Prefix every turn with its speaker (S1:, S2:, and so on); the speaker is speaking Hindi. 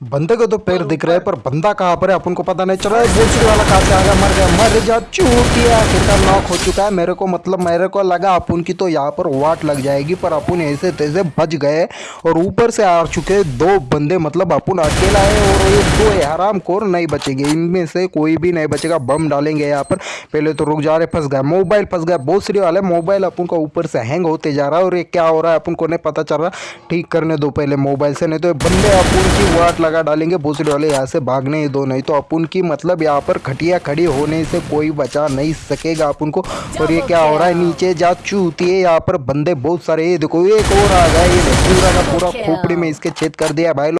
S1: बंदे को तो पैर दिख रहे हैं, पर बंदा कहाँ पर है? अपन को पता नहीं। चल रहा है वाला कहाँ से आ गया मर गया, मर जा चूतिया आखिरकार नॉक हो चुका है। मेरे को मतलब मेरे को लगा अपन की तो यहाँ पर वाट लग जाएगी, पर अपन ऐसे तैसे बच गए और ऊपर से आ चुके दो बंदे। मतलब अपन अकेला है और ये दो हराम खोर नहीं बचेंगे। इनमें से कोई भी नहीं बचेगा। बम डालेंगे यहाँ पर। पहले तो रुक जा रहे, फंस गए। मोबाइल फंस गया। बहुत वाले, मोबाइल अपन को ऊपर से हैंग होते जा रहा है। और ये क्या हो रहा है, अपन को नहीं पता चल रहा। ठीक करने दो पहले मोबाइल से, नहीं तो बंदे अपन की वाट लगा डालेंगे भूसड़ी वाले यहाँ से भागने ही दो नहीं तो अपन की मतलब यहाँ पर खटिया खड़ी होने से कोई बचा नहीं सकेगा अपन को और ये क्या हो रहा है नीचे जा चूती है यहाँ पर बंदे बहुत सारे ये देखो एक और आ गया ये पूरा का पूरा खोपड़ी में इसके छेद कर दिया भाई